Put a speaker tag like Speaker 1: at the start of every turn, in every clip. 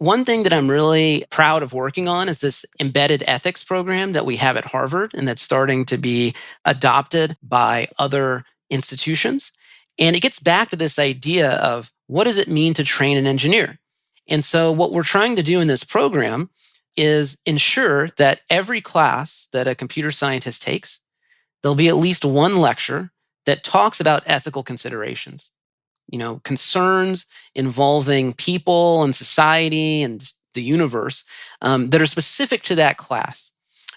Speaker 1: one thing that I'm really proud of working on is this embedded ethics program that we have at Harvard and that's starting to be adopted by other institutions. And it gets back to this idea of what does it mean to train an engineer? And so, what we're trying to do in this program is ensure that every class that a computer scientist takes, there'll be at least one lecture that talks about ethical considerations you know, concerns involving people and society and the universe um, that are specific to that class.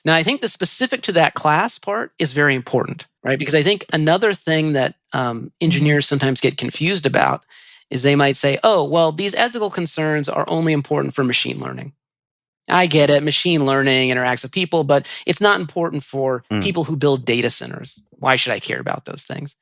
Speaker 1: Now, I think the specific to that class part is very important, right? Because I think another thing that um, engineers sometimes get confused about is they might say, oh, well, these ethical concerns are only important for machine learning. I get it. Machine learning interacts with people, but it's not important for mm. people who build data centers. Why should I care about those things?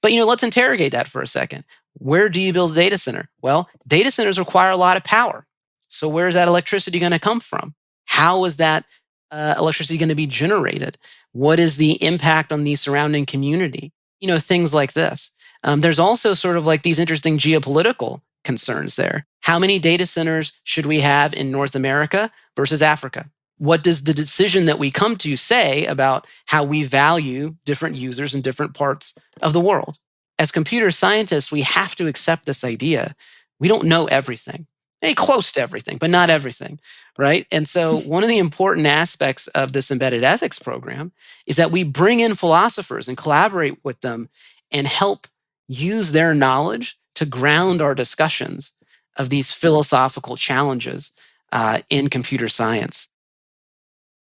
Speaker 1: But you know, let's interrogate that for a second. Where do you build a data center? Well, data centers require a lot of power. So where's that electricity going to come from? How is that uh, electricity going to be generated? What is the impact on the surrounding community? You know, things like this. Um, there's also sort of like these interesting geopolitical concerns there. How many data centers should we have in North America versus Africa? What does the decision that we come to say about how we value different users in different parts of the world? As computer scientists, we have to accept this idea. We don't know everything. Hey, close to everything, but not everything, right? And so, one of the important aspects of this embedded ethics program is that we bring in philosophers and collaborate with them and help use their knowledge to ground our discussions of these philosophical challenges uh, in computer science.